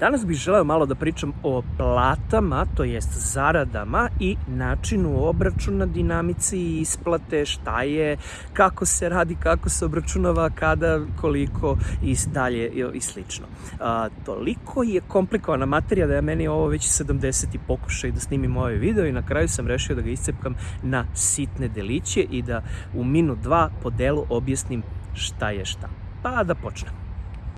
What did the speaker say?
Danas bih želeo malo da pričam o platama, to jest zaradama i načinu obračuna, dinamici i isplate, šta je, kako se radi, kako se obračunava, kada, koliko i dalje i slično. A, toliko je komplikovana materija da je meni ovo već 70. pokušaj da snimim ovaj video i na kraju sam rešio da ga iscepkam na sitne deliće i da u minut dva po delu objasnim šta je šta. Pa da počnem.